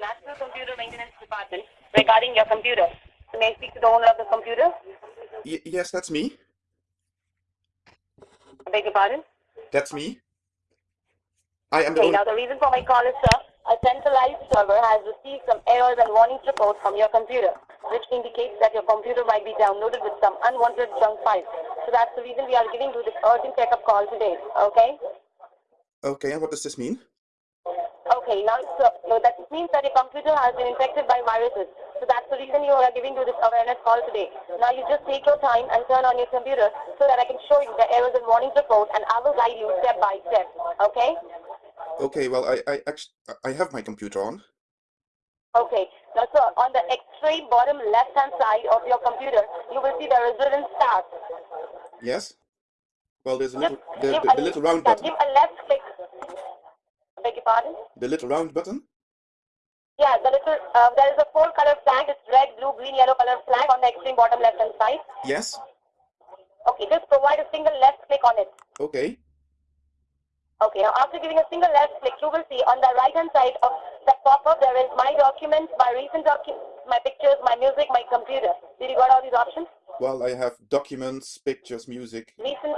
National Computer Maintenance Department regarding your computer. May I speak to the owner of the computer? Y- yes, that's me. I beg your pardon? That's me. I am the Okay, owner. now the reason for my call is, sir, a centralized server has received some errors and warnings reports from your computer, which indicates that your computer might be downloaded with some unwanted junk files. So that's the reason we are giving you this urgent checkup call today, okay? Okay, and what does this mean? Okay, now so, uh, no, that means that your computer has been infected by viruses. So that's the reason you are giving you this awareness call today. Now you just take your time and turn on your computer so that I can show you the errors and warnings report and I will guide you step by step. Okay? Okay, well, I I actually I have my computer on. Okay. Now sir, on the extreme bottom left hand side of your computer, you will see the resident stars. Yes. Well, there's a little the, the, the little round button. Give a left click. Beg your pardon? The little round button. Yeah, the little, uh, there is a four color flag. It's red, blue, green, yellow color flag on the extreme bottom left hand side. Yes. Okay, just provide a single left click on it. Okay. Okay, now after giving a single left click, you will see on the right hand side of the pop-up there is my documents, my recent documents, my pictures, my music, my computer. Did you got all these options? Well, I have documents, pictures, music. Recent.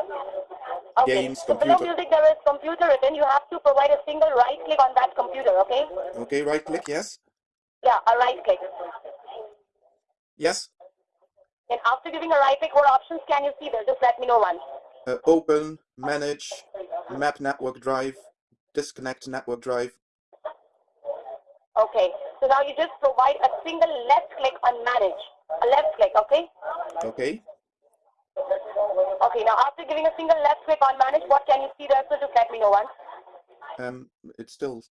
Okay. Games, so below music there is computer written. You have to provide a single right click on that computer. Okay? Okay, right click. Yes. Yeah, a right click. Yes. And after giving a right click, what options can you see there? Just let me know one. Uh, open, manage, map network drive, disconnect network drive. Okay. So now you just provide a single left click on manage. A left click. Okay? Okay. Okay, now after giving a single left click on manage, what can you see there? So just let me know once. Um, it's still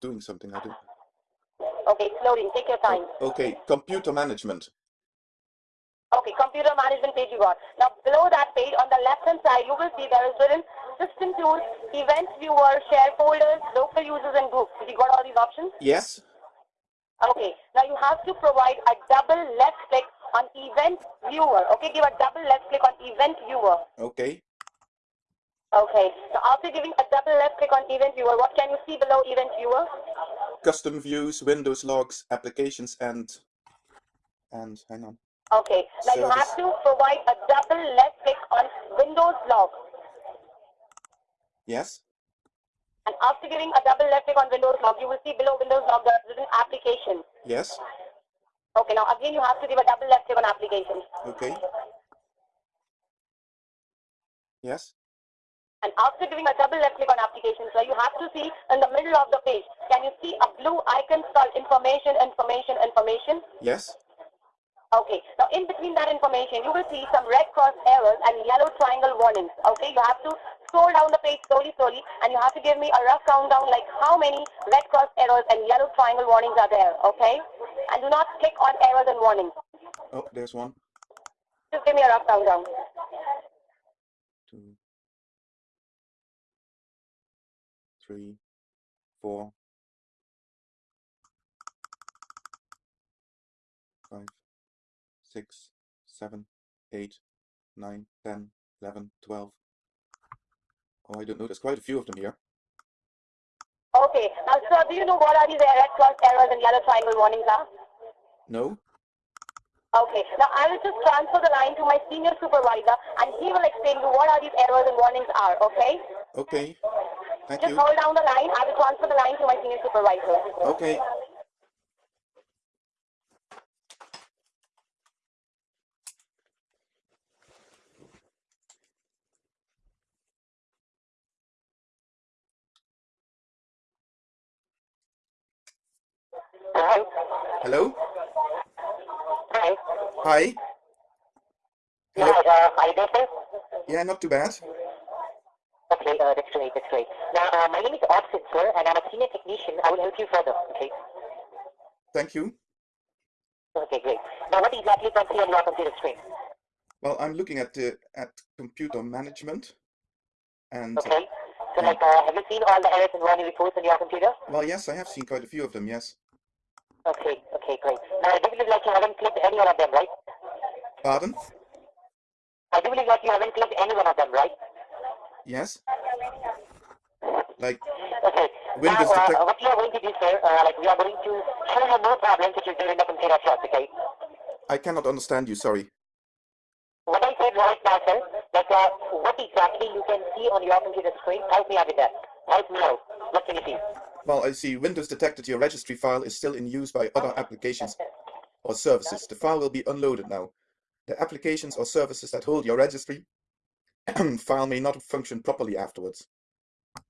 doing something. I do. Okay, it's loading. Take your time. Okay, computer management. Okay, computer management page you got. Now below that page on the left hand side, you will see there is written system tools, event viewer, share folders, local users and groups. Did you got all these options? Yes. Okay, now you have to provide a double left click on event viewer. Okay, give a double left click on event viewer. Okay. Okay, so after giving a double left click on event viewer, what can you see below event viewer? Custom views, Windows logs, applications, and and hang on. Okay. Now you have to provide a double left click on Windows log. Yes. And after giving a double left click on Windows log, you will see below Windows log the written application. Yes. Okay. Now again, you have to give a double left click on application. Okay. Yes. And after giving a double left click on application, so you have to see in the middle of the page, can you see a blue icon called information, information, information? Yes. Okay. Now in between that information, you will see some red cross errors and yellow triangle warnings. Okay. You have to scroll down the page slowly, slowly, and you have to give me a rough countdown like how many red cross errors and yellow triangle warnings are there. Okay. And do not click on errors and warnings. Oh, there's one, Just give me a rough countdown. two, three, four, five, six, seven, eight, nine, ten, eleven, twelve. Oh, I don't know. There's quite a few of them here. Okay. Uh, now, sir, do you know what are these red cross errors and yellow triangle warnings are? No. Okay. Now, I will just transfer the line to my senior supervisor, and he will explain to you what are these errors and warnings are. Okay. Okay. Thank Just you. hold down the line. I will transfer the line to my senior supervisor. Okay. Hello. Hello. Hi. Hi. Hello. Hi. Uh, are you there, sir? Yeah, not too bad. Okay. Uh, that's great. That's great. Now, uh, my name is Austin, sir, and I'm a senior technician. I will help you further. Okay. Thank you. Okay. Great. Now, what exactly can see on your computer screen? Well, I'm looking at the at computer management, and Okay. So, like, uh, have you seen all the errors and warning reports on your computer? well, yes, I have seen quite a few of them. Yes. Okay. Okay. Great. Now, I do believe like you haven't clicked any one of them, right? Pardon? I do believe like you haven't clicked any one of them, right? Yes. Like Okay. Windows now, uh, what we are going to do, sir, uh, like we are going to show you more problems which is there in the computer yours, okay? I cannot understand you. Sorry. What I said right now, sir, that uh, what exactly you can see on your computer screen, help me out with that. Help me out. What can you see? Well, I see Windows detected your registry file is still in use by other applications or services. The file will be unloaded now. The applications or services that hold your registry file may not function properly afterwards.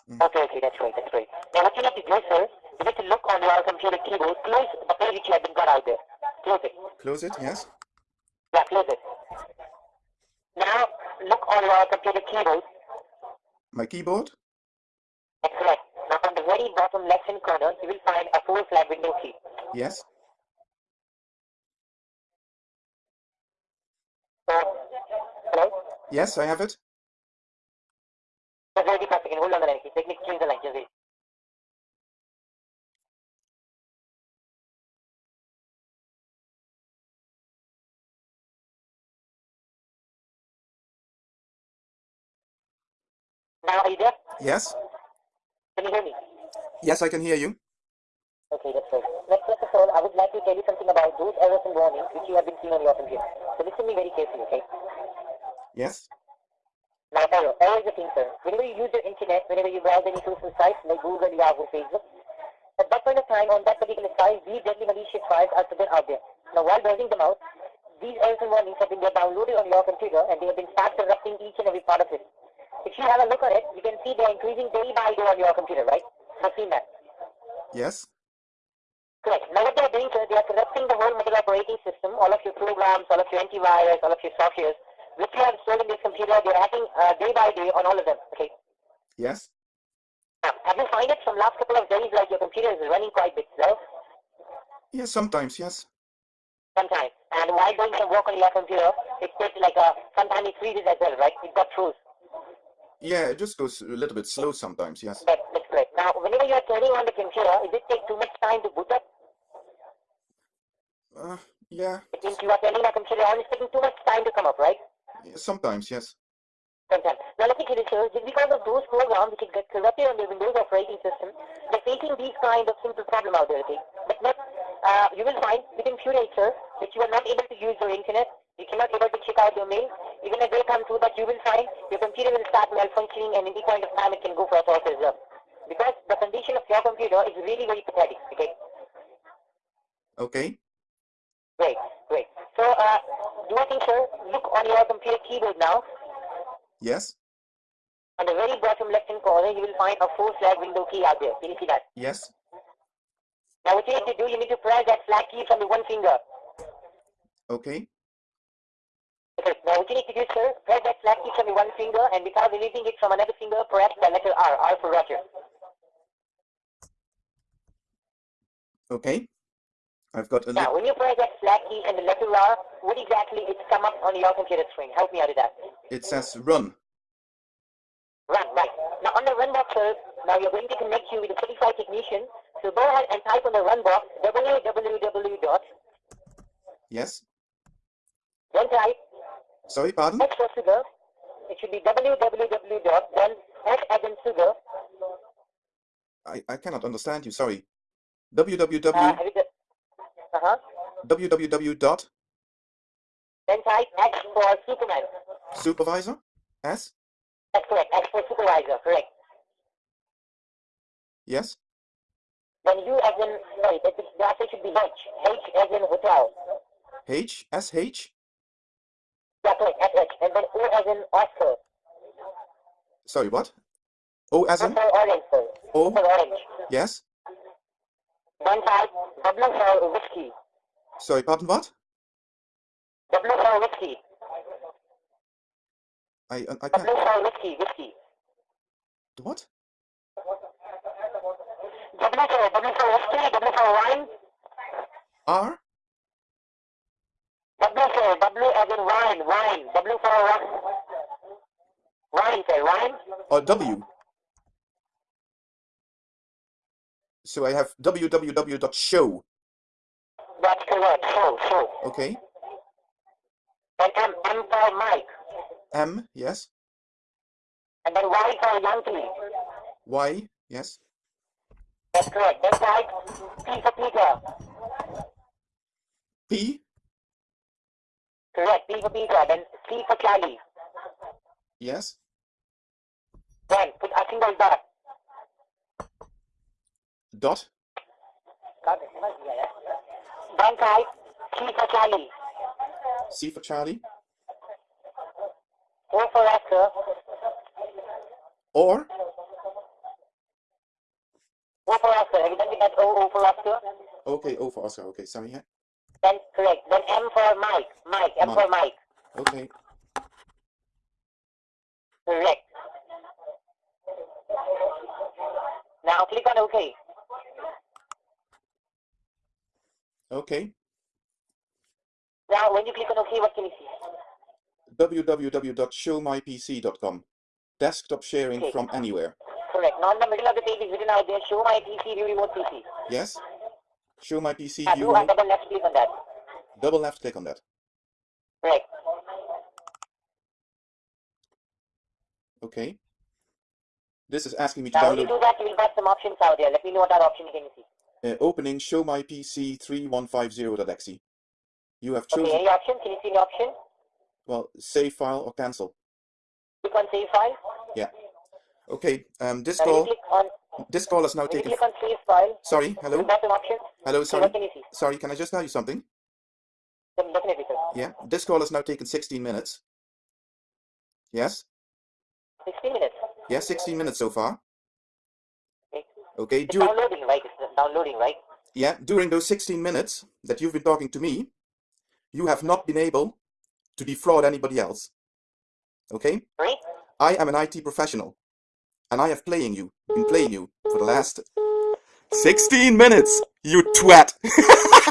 Hmm. Okay, okay, that's great, that's great. Now what you need to do, sir, you need to look on your computer keyboard, close the page which you have been got out there. Close it. Close it, yes? Yeah, close it. Now, look on your computer keyboard. My keyboard? That's correct. Now, on the very bottom left-hand corner, you will find a full flag window key. Yes. So, hello? Yes, I have it. Just wait for a second. Hold on the line. please. Let me change the line. Just wait. Now, are you there? Yes. Can you hear me? Yes, I can hear you. Okay, that's right. Now, first of all, I would like to tell you something about those errors and warnings which you have been seeing on your computer. So listen to me very carefully, okay? Yes. Now, error. Error is a thing, sir. Whenever you use the internet, whenever you browse any social sites like Google, Yahoo, Facebook, at that point of time, on that particular site, these deadly malicious files are present out there. Now, while browsing them out, these errors and warnings have been downloaded on your computer and they have been fast corrupting each and every part of it. If you have a look at it, you can see they are increasing day by day on your computer, right? That. Yes. Correct. Now what they are doing, sir, they are corrupting the whole mobile operating system, all of your programs, all of your antivirus, all of your softwares, which you have installed in this computer, they are hacking uh, day by day on all of them. Okay. Yes. Now, have you find it from last couple of days like your computer is running quite a bit slow Yes, sometimes, yes. sometimes? And while doing some work on your computer, it takes like a, sometimes it freezes as well, right? It got froze. Yeah, it just goes a little bit slow sometimes, yes. Correct. Now, whenever you are turning on the computer, is it take too much time to boot up? Uh, yeah, It means you are turning the computer on, it's taking too much time to come up, right? sometimes, yes. Sometimes. Now let me tell you, sir, because of those programs which get corrupted on the Windows operating system, they're facing these kind of simple problem out there, okay? But not, uh, you will find within few days, sir, that you are not able to use your internet, you cannot able to check out your mail. Even if they come through that, you will find your computer will start malfunctioning and any point of time it can go for a well. Because the condition of your computer is really very pathetic, okay? Okay. Great, great. So, uh, do I think, sir, look on your computer keyboard now. Yes. On the very bottom left-hand corner, you will find a four flag window key out there. Can you see that? Yes. Now what you need to do, you need to press that flag key from the one finger. Okay. Okay. Now what you need to do, sir, press that flag key from the one finger and without releasing it from another finger, press the letter R, R for Roger. Okay. I've got a Now when you press that flag key and the letter R, what exactly is come up on your computer screen? Help me out with that. it says run. Run, right. Now on the run box, sir, now you're going to connect you with a certified technician. So go ahead and type on the run box www dot Yes. then type Sorry, pardon? S for sugar. It should be www dot then S as in sugar. I, I cannot understand you, sorry. Uh, www you uh-huh. www dot Then type X for Superman. supervisor S That's correct. X for supervisor. Correct. yes Then U as in sorry, that the answer should be H. H as in hotel. H S H Yeah, correct. S H. And then O as in Oscar. sorry what O as in. O orange. yes Then type W for whiskey. sorry pardon what W for whiskey. I I, can't for whiskey. Whiskey. what W for W for whiskey. W for wine. R W for W as in wine. Wine. W for wine. Wine, sir. Wine. or W so I have www dot show That's correct. show. so. okay And M, M for Mike. M yes And then Y for Yankee. Y yes That's correct. That's right. P for Peter. P? Correct. P for Peter. Then C for Charlie. Yes. Then put a single dot. Dot? Then type C for Charlie. C for Charlie? O for Oscar. Or? O for Oscar. Have you done that O, O for Oscar? Okay, O for Oscar. Okay, sorry. Yeah. Then correct. Then M for Mike. Mike. M for Mike. Okay. Correct. Now click on OK. Okay. Now when you click on OK, what can you see? www.showmypc.com. Desktop sharing Okay. from anywhere. Correct. Now in the middle of the page is written out there, show my PC, view remote PC. Yes. Show my PC Uh, view. do remote. double left click on that. Double left click on that. Correct. Okay. This is asking me to Now when you do that, you will get some options out there. Let me know what that option you can see. Uh, opening show my PC 3150.exe. You have chosen, Okay, any option? Can you see any option? well, save file or cancel. Click on save file. Yeah. Okay, um, this call, on this call is now taken. click on save file, Sorry, hello, got some options. hello, sorry, can sorry, can I just tell you something? Definitely, sir. Yeah, this call has now taken 16 minutes. Yes, 60 minutes. yeah, 16 minutes so far. Okay. Okay, It's dur- downloading, right? Downloading, right? yeah, during those 16 minutes that you've been talking to me, you have not been able to defraud anybody else. Okay? Right? I am an IT professional, and I have playing you, been playing you for the last 16 minutes, you twat!